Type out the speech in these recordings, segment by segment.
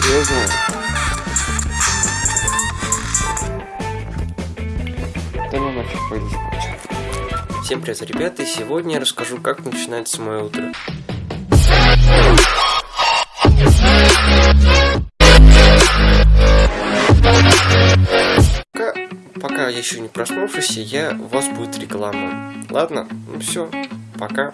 серьезно. Да ну нафиг, пойду спать. Всем привет, ребята, и сегодня я расскажу, как начинается мое утро. Пока, пока я еще не проснулся, я, у вас будет реклама. Ладно? Ну все, пока.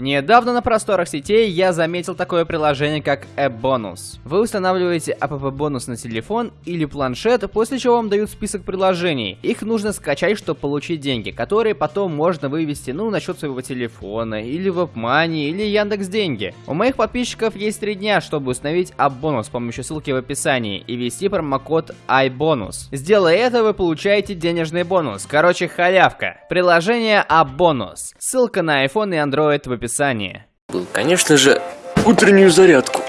Недавно на просторах сетей я заметил такое приложение, как App-бонус. Вы устанавливаете app-бонус на телефон или планшет, после чего вам дают список приложений. Их нужно скачать, чтобы получить деньги, которые потом можно вывести, ну, на счет своего телефона, или в WebMoney, или Яндекс Деньги. У моих подписчиков есть три дня, чтобы установить App-бонус с помощью ссылки в описании и ввести промокод iBonus. Сделая это, вы получаете денежный бонус. Короче, халявка. Приложение App-бонус. Ссылка на iPhone и Android в описании описании. Конечно же, утреннюю зарядку.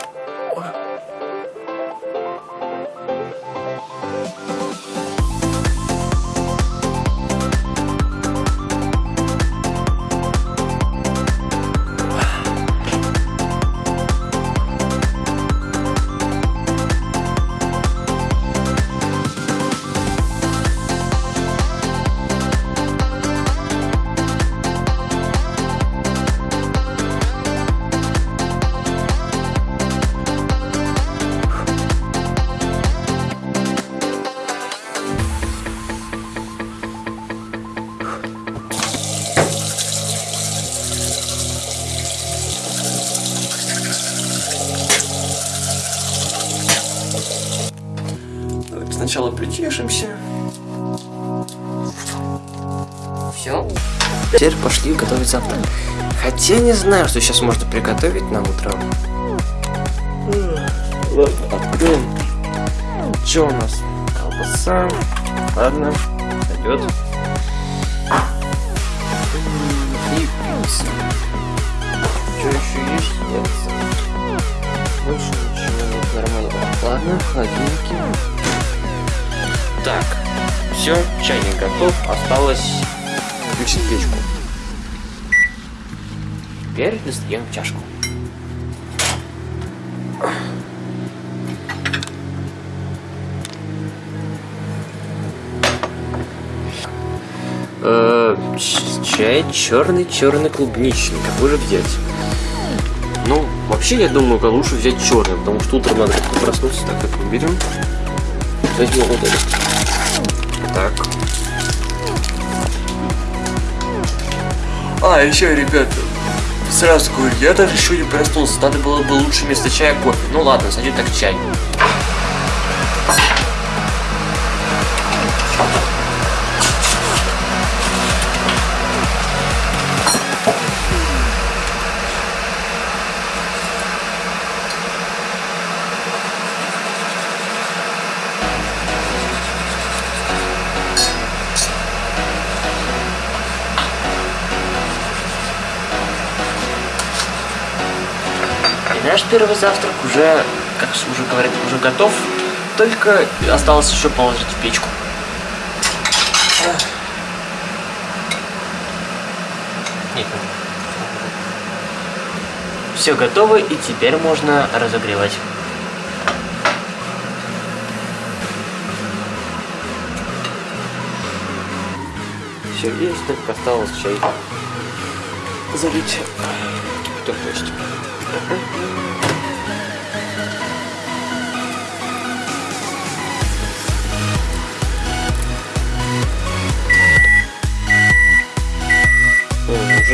Сначала причешемся. Все. Теперь пошли готовить завтрак. Хотя не знаю, что сейчас можно приготовить на утро. Ладно, откроем. Что у нас? Колбаса. Ладно, пойдет. И пицца. Что еще есть? Нет. Больше ничего нет нормального. Ладно, холодильники. Так, все, чайник готов, осталось включить печку. Теперь достаем чашку. Э, чай черный, черный клубничный. Какой же взять? Ну, вообще, я думаю, лучше взять черный, потому что утром надо проснуться. Так, как мы берем. Возьмем вот этот. А, еще, ребята, сразу говорю, я даже еще не проснулся, надо было бы лучше вместо чая кофе. Ну ладно, сойдет так чай. Наш первый завтрак уже, как уже говорят, уже готов. Только осталось еще положить в печку. Нет. Все готово, и теперь можно разогревать. Все есть, только осталось чай залить. Кто то есть. Уже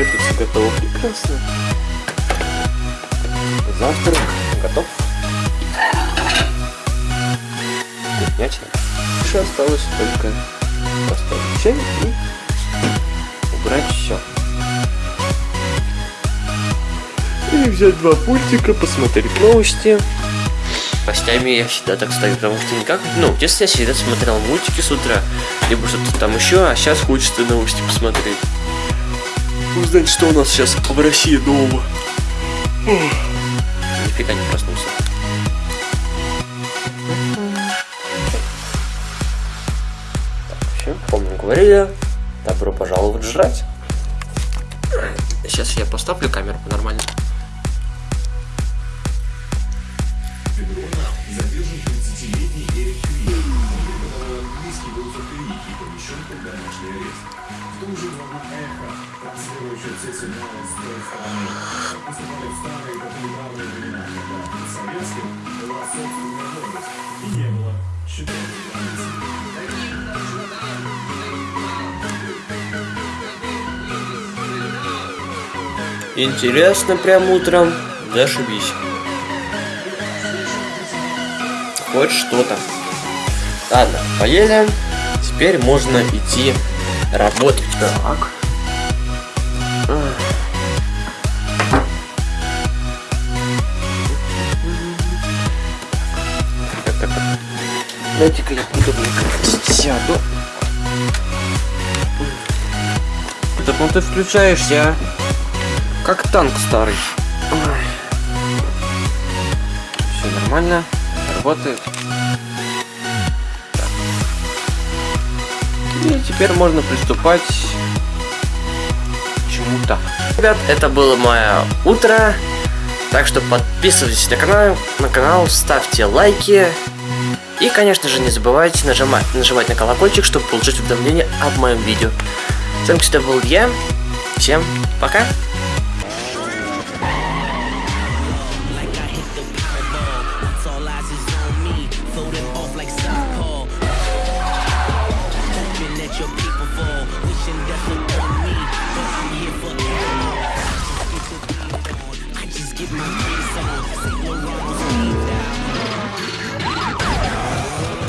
все готово прекрасно. Завтрак готов. Вкуснятина. Еще осталось только поставить чай и взять два пультика, посмотреть новости. Постями я всегда так ставлю, потому что никак... Ну, в детстве я всегда смотрел мультики с утра, либо что-то там еще, а сейчас хочется новости посмотреть. Узнать, что у нас сейчас в России нового. Нифига не проснулся. Так, все, помню, говорили, добро пожаловать жрать. Сейчас я поставлю камеру нормально. Интересно прям утром. Зашибись. Хоть что-то. Ладно, поели. Теперь можно идти работать. Так. Дайте-ка я удобненько сяду. Так ну ты включаешься, а? Как танк старый. Все нормально. Работает. И теперь можно приступать к чему-то. Ребят, это было мое утро. Так что подписывайтесь на канал, на канал, ставьте лайки. И, конечно же, не забывайте нажимать, нажимать на колокольчик, чтобы получить уведомления об моем видео. С вами, кстати, был я. Всем пока!